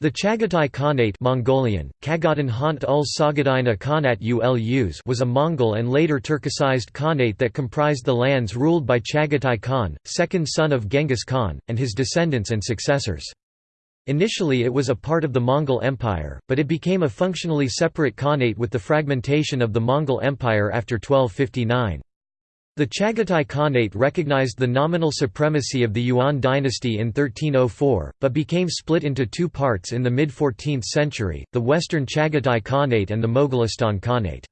The Chagatai Khanate Mongolian, Kagatan Hant ul Khanat Ulus was a Mongol and later Turkicized Khanate that comprised the lands ruled by Chagatai Khan, second son of Genghis Khan, and his descendants and successors. Initially it was a part of the Mongol Empire, but it became a functionally separate Khanate with the fragmentation of the Mongol Empire after 1259. The Chagatai Khanate recognized the nominal supremacy of the Yuan dynasty in 1304, but became split into two parts in the mid-14th century, the Western Chagatai Khanate and the Mogolistan Khanate.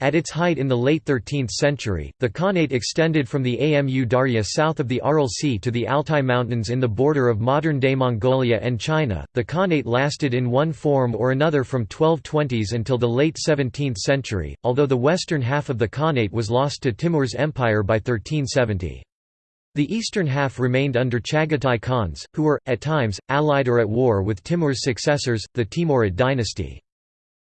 At its height in the late 13th century, the Khanate extended from the Amu Darya south of the Aral Sea to the Altai Mountains in the border of modern-day Mongolia and China. The Khanate lasted in one form or another from 1220s until the late 17th century, although the western half of the Khanate was lost to Timur's empire by 1370. The eastern half remained under Chagatai Khans, who were, at times, allied or at war with Timur's successors, the Timurid dynasty.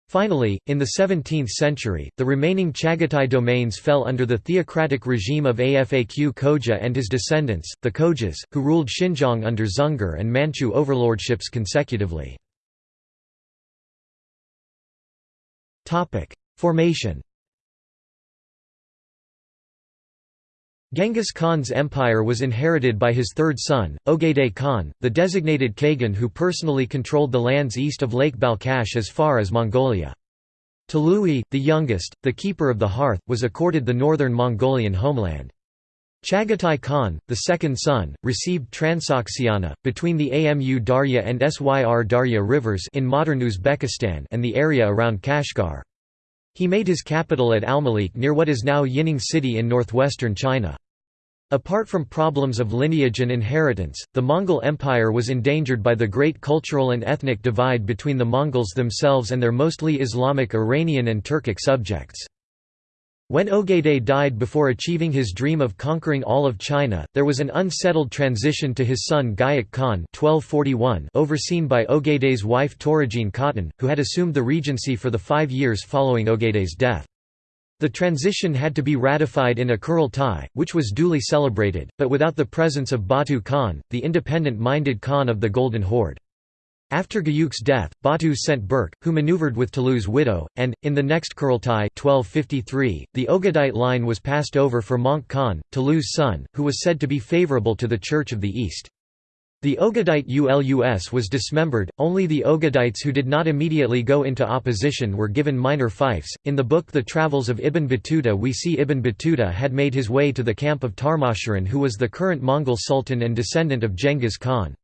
Finally, in the 17th century, the remaining Chagatai domains fell under the theocratic regime of Afaq Khoja and his descendants, the Khojas, who ruled Xinjiang under Dzungar and Manchu overlordships consecutively. Formation Genghis Khan's empire was inherited by his third son, Ogedei Khan, the designated Kagan who personally controlled the lands east of Lake Balkhash as far as Mongolia. Tolui, the youngest, the keeper of the hearth, was accorded the northern Mongolian homeland. Chagatai Khan, the second son, received Transoxiana, between the Amu Darya and Syr Darya rivers in modern Uzbekistan and the area around Kashgar. He made his capital at Almalik near what is now Yining City in northwestern China. Apart from problems of lineage and inheritance, the Mongol Empire was endangered by the great cultural and ethnic divide between the Mongols themselves and their mostly Islamic Iranian and Turkic subjects. When Ogedei died before achieving his dream of conquering all of China, there was an unsettled transition to his son Güyük Khan 1241 overseen by Ogedei's wife Torajin Khatan, who had assumed the regency for the five years following Ogedei's death. The transition had to be ratified in a Kurultai, which was duly celebrated, but without the presence of Batu Khan, the independent-minded Khan of the Golden Horde. After Güyük's death, Batu sent Berke, who maneuvered with Tolui's widow, and, in the next Kurultai 1253, the Ogedite line was passed over for Möngke Khan, Tolui's son, who was said to be favorable to the Church of the East. The Ogedite Ulus was dismembered, only the Ogedites who did not immediately go into opposition were given minor fiefs. In the book The Travels of Ibn Battuta, we see Ibn Battuta had made his way to the camp of Tarmashirin, who was the current Mongol sultan and descendant of Genghis Khan.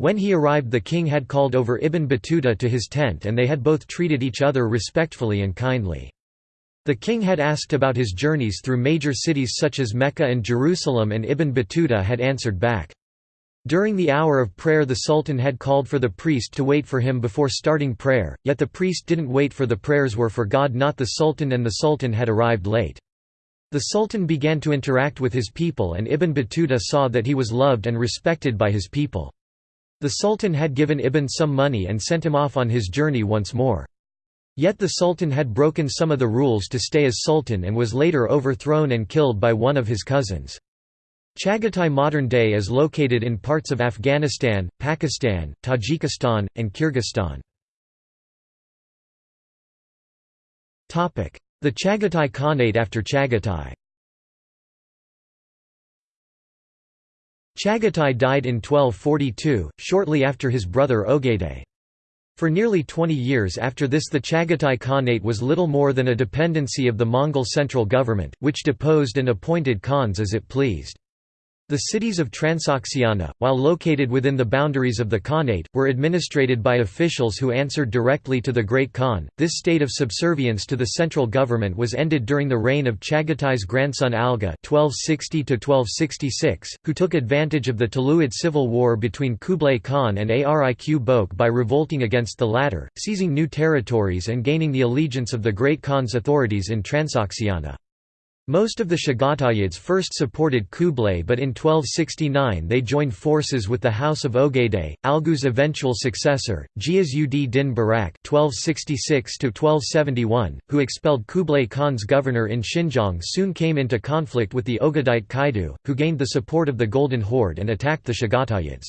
When he arrived the king had called over Ibn Battuta to his tent and they had both treated each other respectfully and kindly. The king had asked about his journeys through major cities such as Mecca and Jerusalem and Ibn Battuta had answered back. During the hour of prayer the sultan had called for the priest to wait for him before starting prayer, yet the priest didn't wait for the prayers were for God not the sultan and the sultan had arrived late. The sultan began to interact with his people and Ibn Battuta saw that he was loved and respected by his people. The Sultan had given Ibn some money and sent him off on his journey once more. Yet the Sultan had broken some of the rules to stay as Sultan and was later overthrown and killed by one of his cousins. Chagatai modern day is located in parts of Afghanistan, Pakistan, Tajikistan, and Kyrgyzstan. The Chagatai Khanate after Chagatai Chagatai died in 1242, shortly after his brother Ogedei. For nearly 20 years after this the Chagatai Khanate was little more than a dependency of the Mongol central government, which deposed and appointed khans as it pleased. The cities of Transoxiana, while located within the boundaries of the Khanate, were administrated by officials who answered directly to the Great Khan. This state of subservience to the central government was ended during the reign of Chagatai's grandson Algu (1260–1266), who took advantage of the Toluid civil war between Kublai Khan and Ariq Bök by revolting against the latter, seizing new territories and gaining the allegiance of the Great Khan's authorities in Transoxiana. Most of the Chagatayids first supported Kublai but in 1269 they joined forces with the House of Ogedei, Algu's eventual successor, Ghiyas-ud-din Barak who expelled Kublai Khan's governor in Xinjiang soon came into conflict with the Ogedite Kaidu, who gained the support of the Golden Horde and attacked the Chagatayids.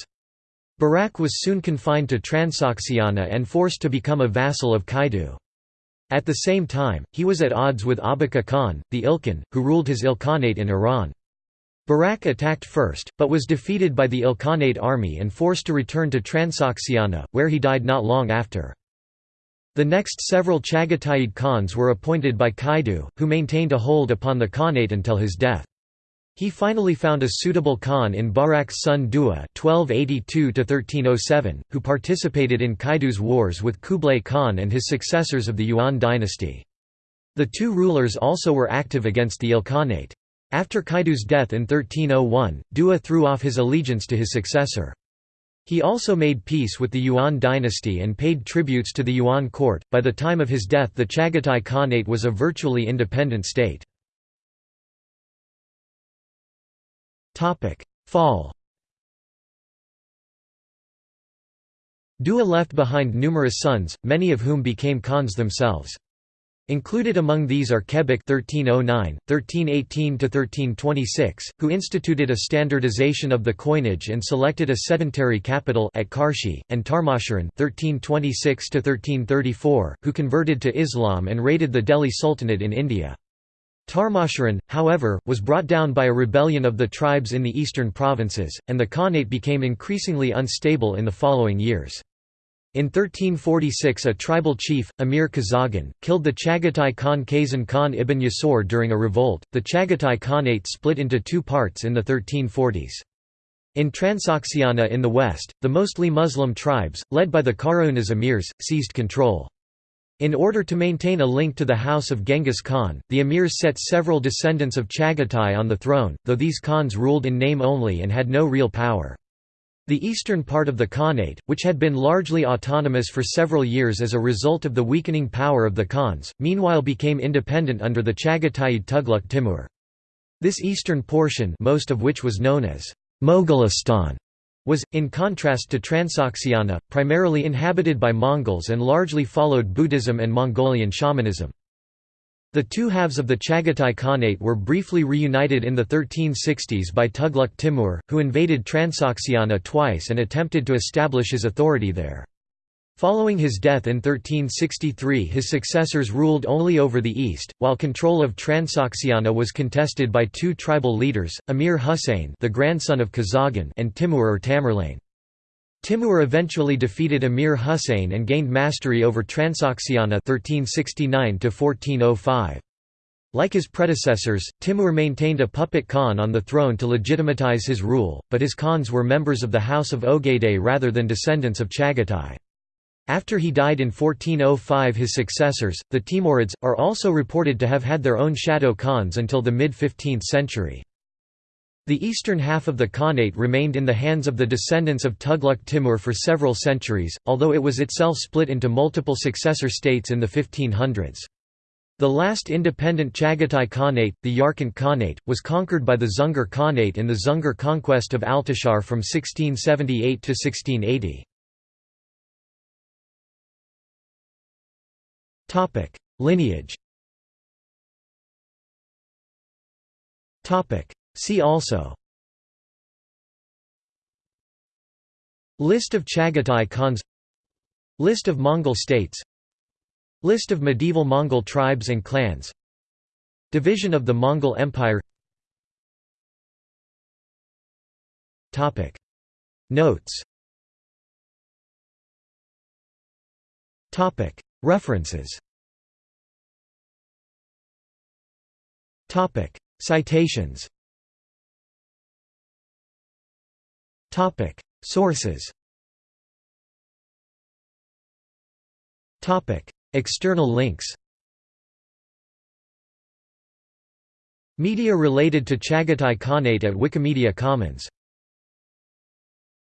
Barak was soon confined to Transoxiana and forced to become a vassal of Kaidu. At the same time, he was at odds with Abaka Khan, the Ilkhan, who ruled his Ilkhanate in Iran. Barak attacked first, but was defeated by the Ilkhanate army and forced to return to Transoxiana, where he died not long after. The next several Chagatai Khans were appointed by Kaidu, who maintained a hold upon the Khanate until his death. He finally found a suitable Khan in Barak's son Dua (1282–1307), who participated in Kaidu's wars with Kublai Khan and his successors of the Yuan dynasty. The two rulers also were active against the Ilkhanate. After Kaidu's death in 1301, Dua threw off his allegiance to his successor. He also made peace with the Yuan dynasty and paid tributes to the Yuan court. By the time of his death, the Chagatai Khanate was a virtually independent state. Fall Dua left behind numerous sons, many of whom became Khans themselves. Included among these are Kebek 1309, 1318–1326, who instituted a standardization of the coinage and selected a sedentary capital at Karshi, and Tarmashirin 1326–1334, who converted to Islam and raided the Delhi Sultanate in India. Tarmashirin, however, was brought down by a rebellion of the tribes in the eastern provinces, and the Khanate became increasingly unstable in the following years. In 1346 a tribal chief, Amir Kazagan, killed the Chagatai Khan Kazan Khan ibn Yasur during a revolt. The Chagatai Khanate split into two parts in the 1340s. In Transoxiana in the west, the mostly Muslim tribes, led by the Karauniz emirs, seized control. In order to maintain a link to the house of Genghis Khan, the emirs set several descendants of Chagatai on the throne, though these Khans ruled in name only and had no real power. The eastern part of the Khanate, which had been largely autonomous for several years as a result of the weakening power of the Khans, meanwhile became independent under the Chagatai Tughlaq Timur. This eastern portion most of which was known as Mogolistan was, in contrast to Transoxiana, primarily inhabited by Mongols and largely followed Buddhism and Mongolian shamanism. The two halves of the Chagatai Khanate were briefly reunited in the 1360s by Tughlaq Timur, who invaded Transoxiana twice and attempted to establish his authority there. Following his death in 1363 his successors ruled only over the east, while control of Transoxiana was contested by two tribal leaders, Amir Husayn the grandson of Kazagan and Timur or Tamerlane. Timur eventually defeated Amir Husayn and gained mastery over Transoxiana 1369 like his predecessors, Timur maintained a puppet Khan on the throne to legitimatize his rule, but his Khans were members of the House of Ogedei rather than descendants of Chagatai. After he died in 1405 his successors, the Timurids, are also reported to have had their own shadow Khans until the mid-15th century. The eastern half of the Khanate remained in the hands of the descendants of Tughlaq Timur for several centuries, although it was itself split into multiple successor states in the 1500s. The last independent Chagatai Khanate, the Yarkand Khanate, was conquered by the Dzungar Khanate in the Dzungar conquest of Altishahr from 1678 to 1680. Topic: Lineage. Topic: See also. List of Chagatai Khans. List of Mongol states. List of medieval Mongol tribes and clans. Division of the Mongol Empire. Topic. Notes. Topic References. Topic. Citations. Topic. Sources. Topic. External links. Media related to Chagatai Khanate at Wikimedia Commons